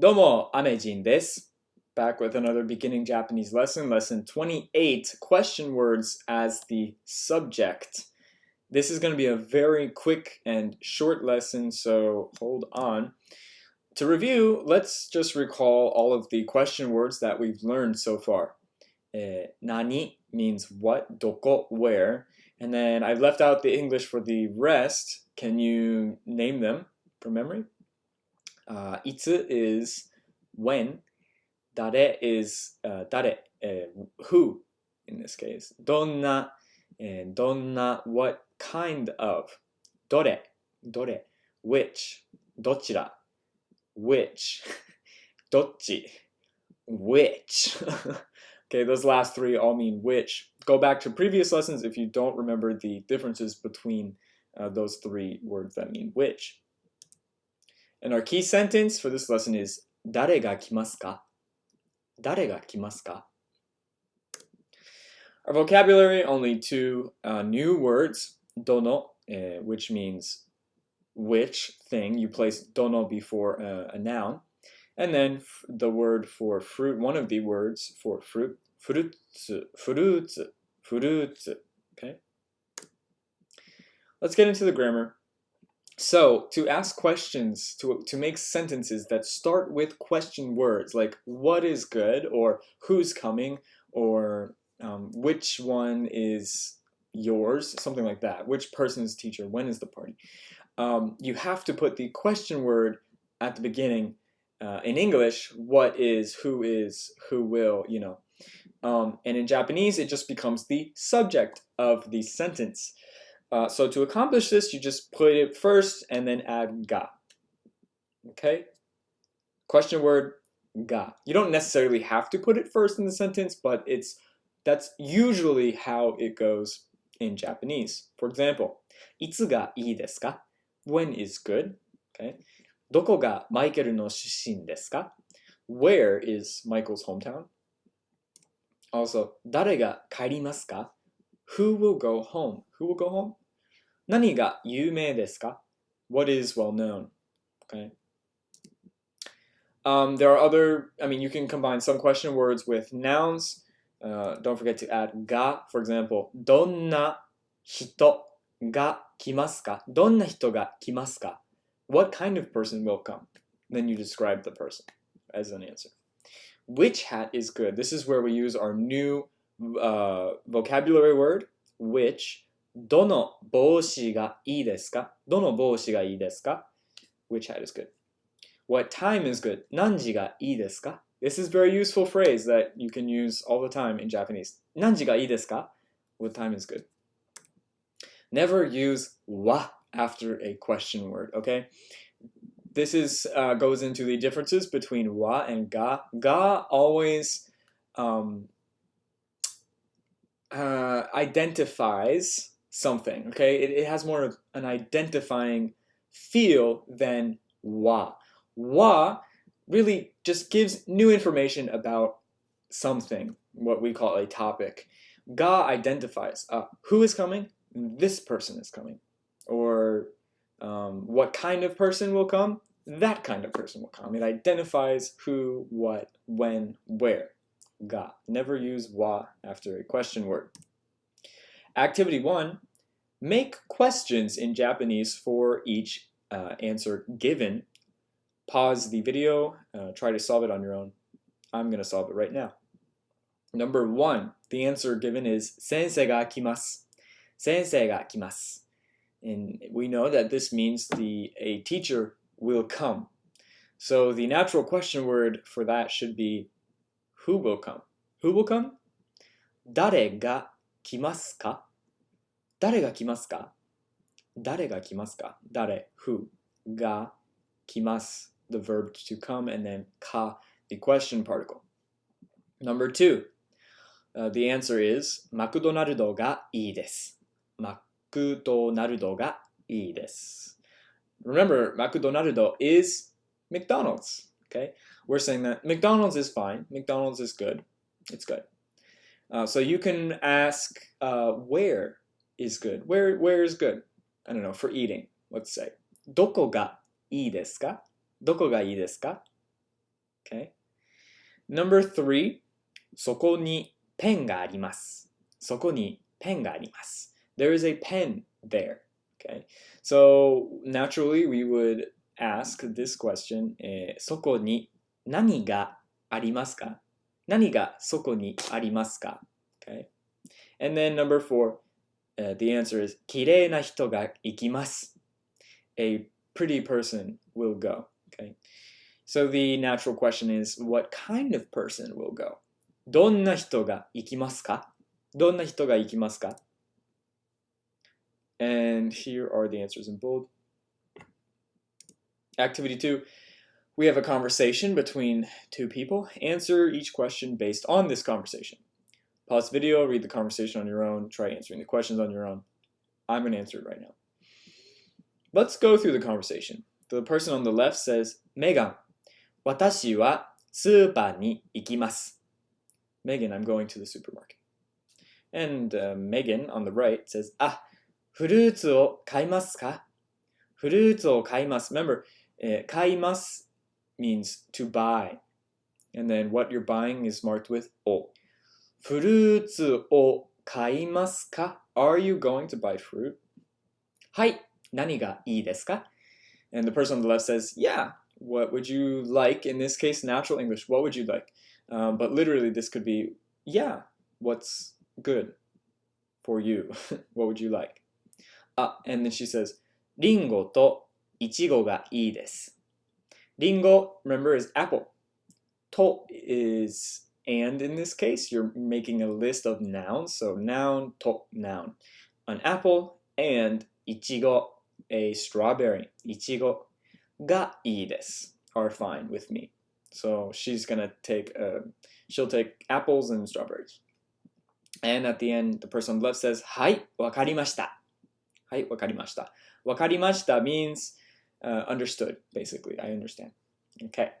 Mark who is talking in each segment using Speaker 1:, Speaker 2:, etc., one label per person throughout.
Speaker 1: Domo, Amejin desu. Back with another beginning Japanese lesson, lesson 28, question words as the subject. This is going to be a very quick and short lesson, so hold on. To review, let's just recall all of the question words that we've learned so far. Eh, nani means what, doko, where, and then I've left out the English for the rest. Can you name them from memory? Uh, itsu is when. Dare is uh, dare, uh, who in this case. Donna, and donna, what kind of. Dore, dore, which. Dochira, which. Dochi, which. okay, those last three all mean which. Go back to previous lessons if you don't remember the differences between uh, those three words that mean which. And our key sentence for this lesson is 誰が来ますか誰が来ますか Our vocabulary, only two uh, new words. Dono, uh, which means which thing. You place dono before uh, a noun. And then the word for fruit, one of the words for fruit, frutsu, frutsu, frutsu. Okay? Let's get into the grammar. So, to ask questions, to, to make sentences that start with question words, like what is good, or who's coming, or um, which one is yours, something like that. Which person is teacher? When is the party? Um, you have to put the question word at the beginning. Uh, in English, what is, who is, who will, you know. Um, and in Japanese, it just becomes the subject of the sentence. Uh, so to accomplish this, you just put it first and then add ga. Okay? Question word ga. You don't necessarily have to put it first in the sentence, but it's that's usually how it goes in Japanese. For example, いつがいいですか When is good? Okay. どこがマイケルの出身ですか Where is Michael's hometown? Also, 誰が帰りますか Who will go home? Who will go home? 何が有名ですか What is well known? Okay. Um, there are other, I mean, you can combine some question words with nouns. Uh, don't forget to add ga. For example, どんな人が来ますかどんな人が来ますか What kind of person will come? Then you describe the person as an answer. Which hat is good? This is where we use our new uh, vocabulary word, which, どの帽子がいいですかどの帽子がいいですか Which hat is good? What time is good? 何時がいいですか This is a very useful phrase that you can use all the time in Japanese. 何時がいいですか What time is good? Never use wa after a question word, okay? This is uh, goes into the differences between wa and ga. Ga always um, uh, identifies something. Okay, it, it has more of an identifying feel than wa. Wa really just gives new information about something, what we call a topic. Ga identifies uh, who is coming, this person is coming, or um, what kind of person will come, that kind of person will come. It identifies who, what, when, where ga. Never use wa after a question word. Activity 1. Make questions in Japanese for each uh, answer given. Pause the video, uh, try to solve it on your own. I'm going to solve it right now. Number 1. The answer given is sensei ga kimas." Sensei ga kimas. And we know that this means the a teacher will come. So the natural question word for that should be who will come? Who will come? Dare ga kimasu ka? 誰が来ますか誰が来ますか誰 who が来ます the verb to come and then ka the question particle. Number two, uh, the answer is マクドナルドがいいです。マクドナルドがいいです。Remember, マクドナルド is McDonald's. Okay, we're saying that McDonald's is fine. McDonald's is good. It's good. Uh, so you can ask uh, where is good. Where where is good? I don't know for eating. Let's say どこがいいですか？どこがいいですか? Okay. Number three, そこにペンがあります。そこにペンがあります。There is a pen there. Okay. So naturally we would ask this question, えーそこに何がありますか何がそこにありますか Okay. And then number four, uh, the answer is 綺麗な人が行きます。A pretty person will go. Okay. So the natural question is what kind of person will go? どんな人が行きますかどんな人が行きますか And here are the answers in bold. Activity two, we have a conversation between two people. Answer each question based on this conversation. Pause the video, read the conversation on your own, try answering the questions on your own. I'm going to answer it right now. Let's go through the conversation. The person on the left says, Megan. Megan, I'm going to the supermarket. And uh, Megan on the right says, Ah, フルーツを買いますかフルーツを買います。Remember, uh, 買います means to buy. And then what you're buying is marked with o. フルーツを買いますか ?Are you going to buy fruit? はい、何がいいですか And the person on the left says, yeah, what would you like? In this case, natural English, what would you like? Um, but literally, this could be, yeah, what's good for you? what would you like? Ah, and then she says, リンゴとイチゴがいいです。リンゴ, remember, is apple. To is and in this case you're making a list of nouns. So noun to noun. An apple and ichigo a strawberry. Ichigo ga ii are fine with me. So she's gonna take uh, she'll take apples and strawberries. And at the end the person on the left says hi wakarimashita. Hai, wakarimashita. Wakarimashita means uh, understood basically. I understand. Okay.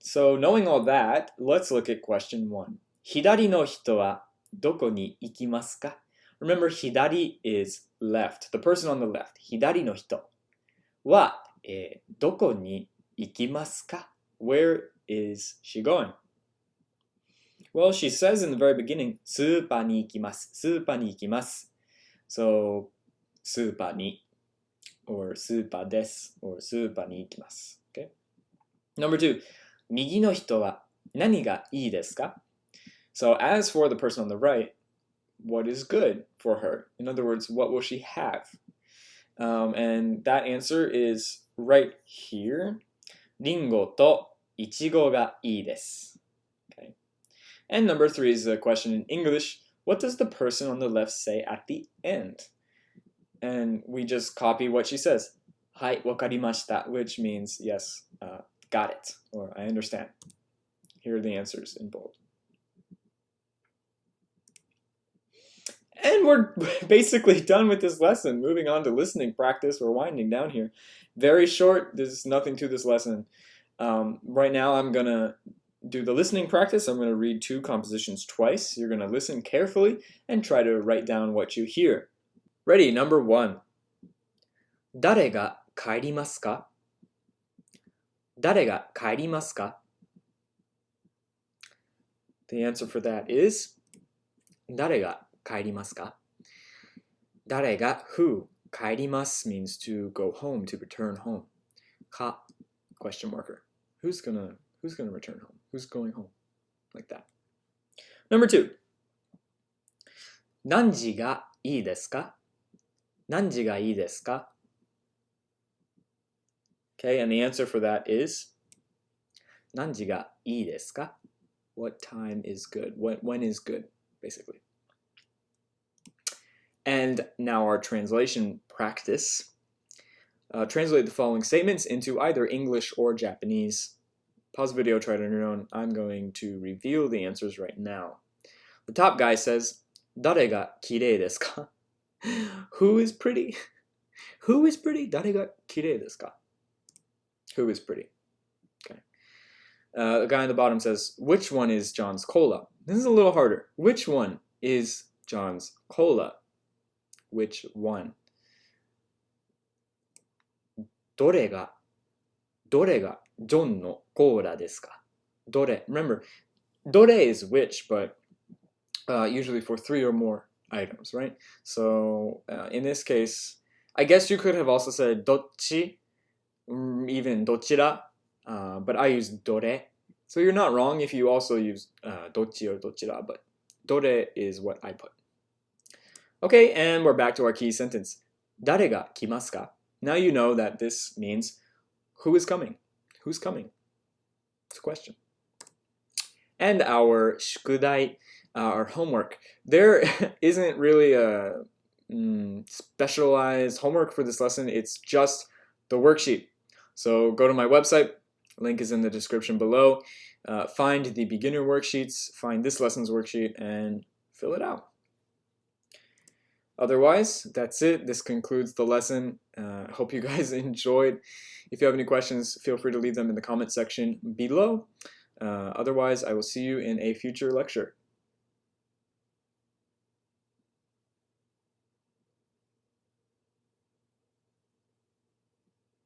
Speaker 1: So knowing all that, let's look at question one. 左の人はどこに行きますか Remember, 左 is left. The person on the left. 左の人は、えーどこに行きますか Where is she going? Well, she says in the very beginning, スーパーに行きます。スーパーに行きます。So, スーパーに or スーパーです or スーパーに行きます。Okay? Number two, 右の人は何がいいですか So as for the person on the right, what is good for her? In other words, what will she have? Um, and that answer is right here. リンゴとイチゴがいいです。Okay. And number three is a question in English. What does the person on the left say at the end? And we just copy what she says. はい、わかりました, which means yes, uh, got it, or I understand. Here are the answers in bold. And we're basically done with this lesson. Moving on to listening practice. We're winding down here. Very short. There's nothing to this lesson. Um, right now, I'm going to do the listening practice. I'm going to read two compositions twice. You're going to listen carefully and try to write down what you hear. Ready, number one. 誰が帰りますか 誰が帰りますか The answer for that is 誰が帰りますか誰が who 帰ります means to go home, to return home. か question marker. Who's gonna who's gonna return home? Who's going home? Like that. Number two. 何時がいいですか何時がいいですか Okay, and the answer for that is 何時がいいですか What time is good? When, when is good, basically. And now our translation practice. Uh, translate the following statements into either English or Japanese. Pause the video, try it on your own. I'm going to reveal the answers right now. The top guy says, 誰が綺麗ですか Who is pretty? Who is pretty? 誰が綺麗ですか Who is pretty? Okay. Uh, the guy on the bottom says, which one is John's cola? This is a little harder. Which one is John's cola? Which one? どれがどれが ジョンのコーラですかどれ Remember, どれ is which, but uh, usually for three or more items, right? So uh, in this case, I guess you could have also said どっち even どちら uh, but I use どれ So you're not wrong if you also use uh, どっち or どちら but どれ is what I put. Okay, and we're back to our key sentence. 誰が来ますか Now you know that this means who is coming? Who's coming? It's a question. And our 宿題, uh, our homework. There isn't really a mm, specialized homework for this lesson. It's just the worksheet. So go to my website. Link is in the description below. Uh, find the beginner worksheets, find this lesson's worksheet, and fill it out. Otherwise, that's it. This concludes the lesson. Uh, hope you guys enjoyed. If you have any questions, feel free to leave them in the comment section below. Uh, otherwise, I will see you in a future lecture.